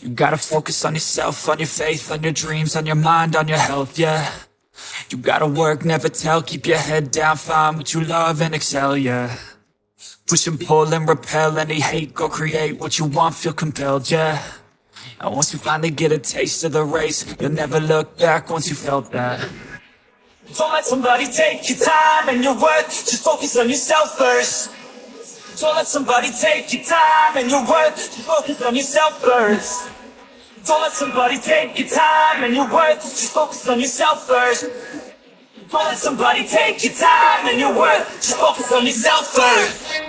You gotta focus on yourself, on your faith, on your dreams, on your mind, on your health, yeah. You gotta work, never tell, keep your head down, find what you love and excel, yeah. Push and pull and repel any hate, go create what you want, feel compelled, yeah. And once you finally get a taste of the race, you'll never look back once you felt that. Don't let somebody take your time and your worth, just focus on yourself first. Don't let somebody take your time and your worth, focus on yourself first. Don't let somebody take your time and your worth, just focus on yourself first. Don't let somebody take your time and your worth, just focus on yourself first.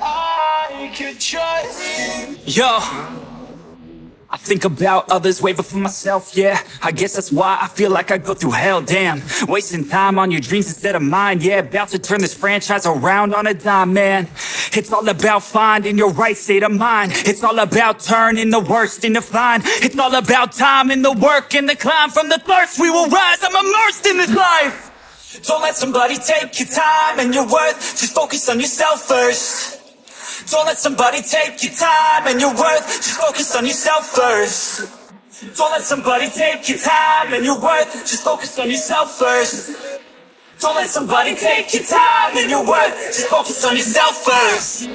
I could trust you. Yo! I think about others way for myself, yeah I guess that's why I feel like I go through hell, damn Wasting time on your dreams instead of mine, yeah About to turn this franchise around on a dime, man It's all about finding your right state of mind. It's all about turning the worst into fine. It's all about time and the work and the climb. From the thirst we will rise, I'm immersed in this life. Don't let somebody take your time and your worth. Just focus on yourself first. Don't let somebody take your time and your worth. Just focus on yourself first. Don't let somebody take your time and your worth. Just focus on yourself first Don't let somebody take your time and your worth Just focus on yourself first.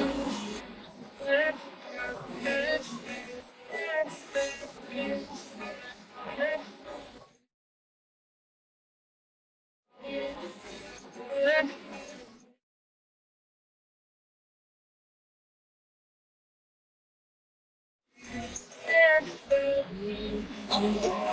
I'm barely